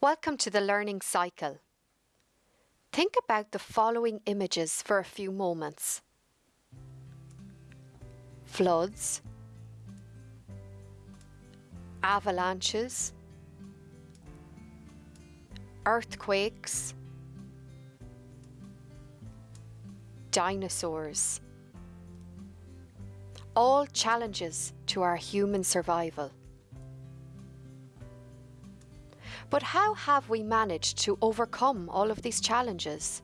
Welcome to the learning cycle. Think about the following images for a few moments. Floods, avalanches, earthquakes, dinosaurs. All challenges to our human survival. But how have we managed to overcome all of these challenges?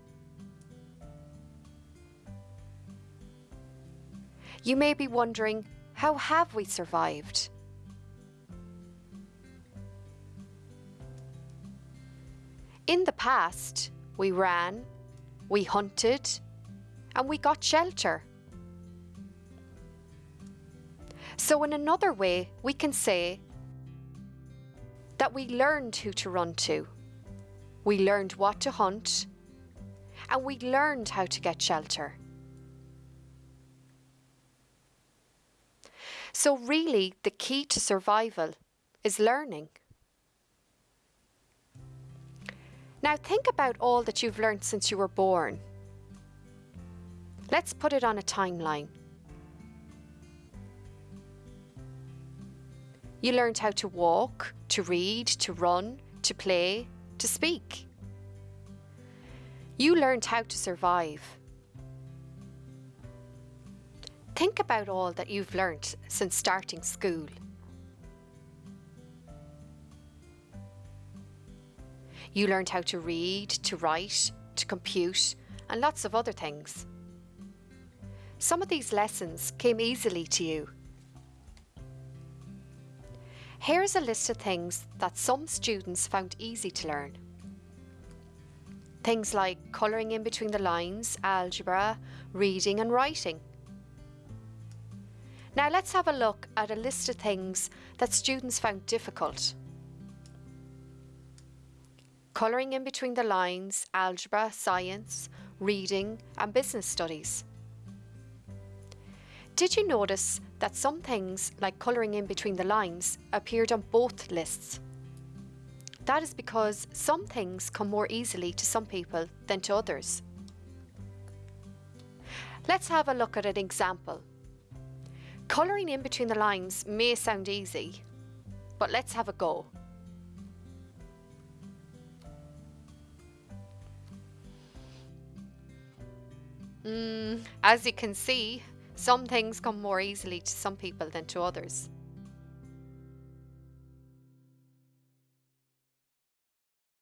You may be wondering, how have we survived? In the past, we ran, we hunted, and we got shelter. So in another way, we can say that we learned who to run to. We learned what to hunt, and we learned how to get shelter. So really, the key to survival is learning. Now think about all that you've learned since you were born. Let's put it on a timeline. You learned how to walk, to read, to run, to play, to speak. You learned how to survive. Think about all that you've learnt since starting school. You learned how to read, to write, to compute, and lots of other things. Some of these lessons came easily to you. Here's a list of things that some students found easy to learn. Things like colouring in between the lines, algebra, reading and writing. Now let's have a look at a list of things that students found difficult. Colouring in between the lines, algebra, science, reading and business studies. Did you notice that some things, like colouring in between the lines, appeared on both lists? That is because some things come more easily to some people than to others. Let's have a look at an example. Colouring in between the lines may sound easy, but let's have a go. Mm, as you can see, some things come more easily to some people than to others.